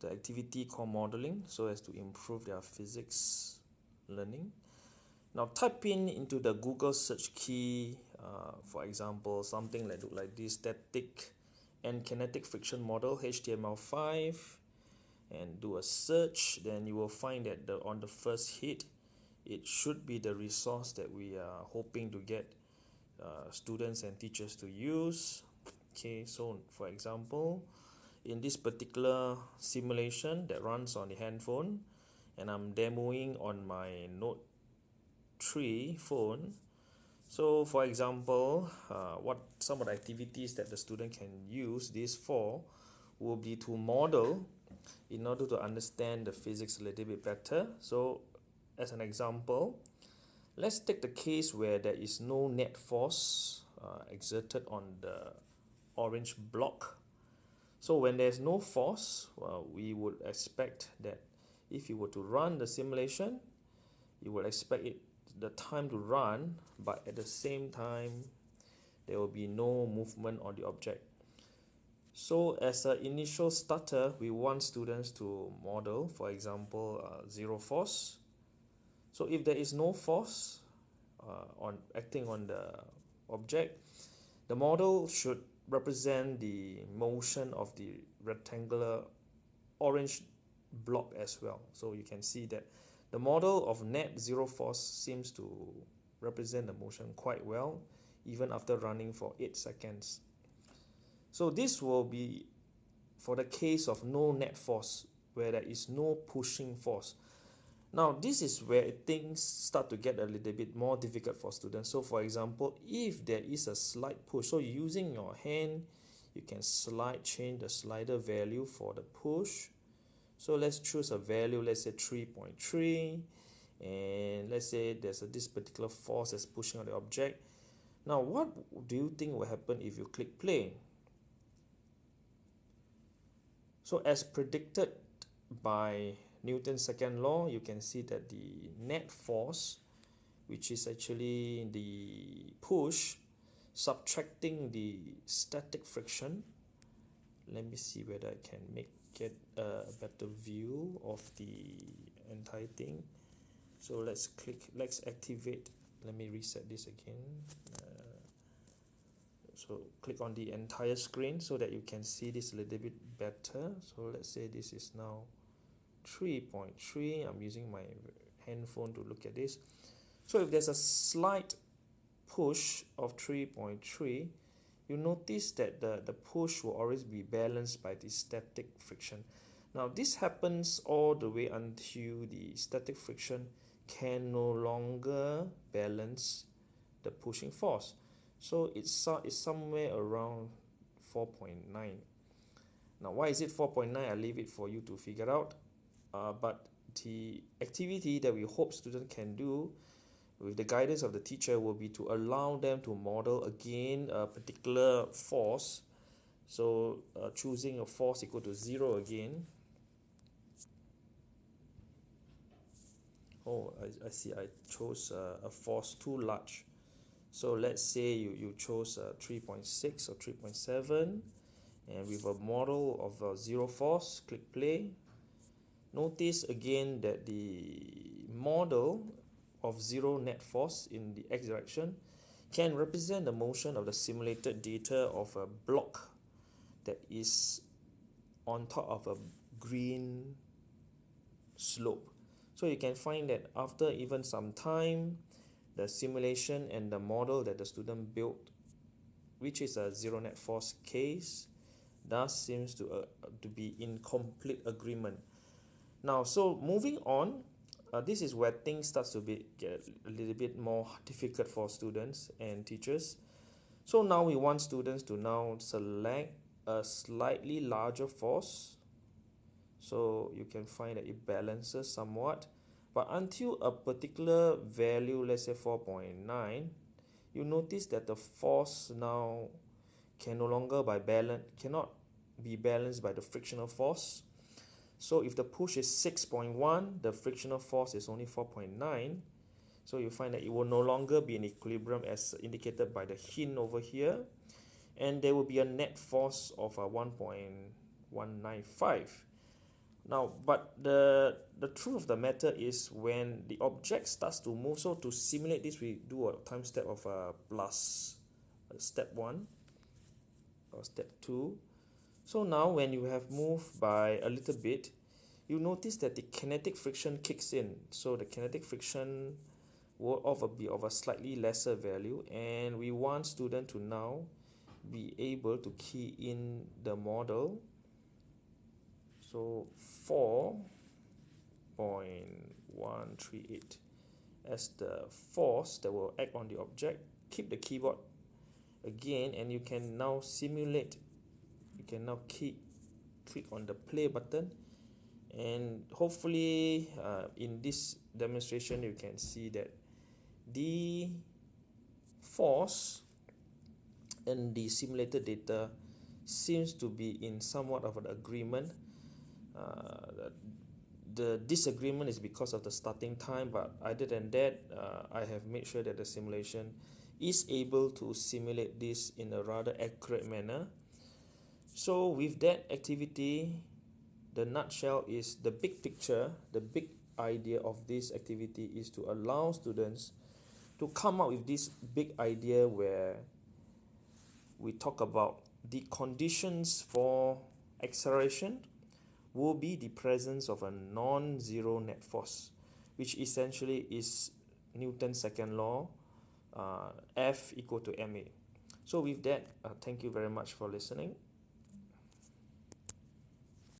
the activity called modeling so as to improve their physics learning. Now type in into the google search key uh, for example something like like this static and kinetic friction model html5 and do a search. Then you will find that the on the first hit it should be the resource that we are hoping to get uh, students and teachers to use. Okay so for example in this particular simulation that runs on the handphone and I'm demoing on my note 3 phone. So for example uh, what some of the activities that the student can use this for will be to model in order to understand the physics a little bit better. So as an example let's take the case where there is no net force uh, exerted on the orange block so when there's no force well, we would expect that if you were to run the simulation you would expect it the time to run but at the same time there will be no movement on the object. So as an initial starter we want students to model for example uh, zero force. So if there is no force uh, on acting on the object the model should represent the motion of the rectangular orange block as well. So you can see that the model of net zero force seems to represent the motion quite well even after running for 8 seconds. So this will be for the case of no net force where there is no pushing force now this is where things start to get a little bit more difficult for students. So for example if there is a slight push so using your hand you can slide change the slider value for the push. So let's choose a value let's say 3.3 and let's say there's a, this particular force that's pushing on the object. Now what do you think will happen if you click play? So as predicted by Newton's second law you can see that the net force which is actually the push subtracting the static friction. Let me see whether I can make it a better view of the entire thing. So let's click let's activate. Let me reset this again. Uh, so click on the entire screen so that you can see this a little bit better. So let's say this is now 3.3 I'm using my handphone to look at this so if there's a slight push of 3.3 you notice that the, the push will always be balanced by the static friction. Now this happens all the way until the static friction can no longer balance the pushing force. So it's, it's somewhere around 4.9. Now why is it 4.9? I'll leave it for you to figure out. Uh, but the activity that we hope students can do with the guidance of the teacher will be to allow them to model again a particular force. So uh, choosing a force equal to zero again. Oh I, I see I chose uh, a force too large. So let's say you, you chose uh, 3.6 or 3.7 and with a model of a zero force click play notice again that the model of zero net force in the x direction can represent the motion of the simulated data of a block that is on top of a green slope. So you can find that after even some time, the simulation and the model that the student built, which is a zero net force case, does seems to, uh, to be in complete agreement. Now, so moving on, uh, this is where things starts to be get a little bit more difficult for students and teachers. So now we want students to now select a slightly larger force. So you can find that it balances somewhat. But until a particular value let's say 4.9 you notice that the force now can no longer by balance cannot be balanced by the frictional force so if the push is 6.1, the frictional force is only 4.9. So you find that it will no longer be in equilibrium as indicated by the hint over here. And there will be a net force of uh, 1.195. now but the the truth of the matter is when the object starts to move so to simulate this we do a time step of uh, plus uh, step 1 or step 2 so now when you have moved by a little bit you notice that the kinetic friction kicks in. So the kinetic friction will of a be of a slightly lesser value and we want student to now be able to key in the model. So 4.138 as the force that will act on the object keep the keyboard again and you can now simulate can now keep click on the play button. And hopefully uh, in this demonstration you can see that the force and the simulated data seems to be in somewhat of an agreement. Uh, the disagreement is because of the starting time but other than that uh, I have made sure that the simulation is able to simulate this in a rather accurate manner so with that activity the nutshell is the big picture the big idea of this activity is to allow students to come up with this big idea where we talk about the conditions for acceleration will be the presence of a non-zero net force which essentially is Newton's second law uh, F equal to ma. So with that uh, thank you very much for listening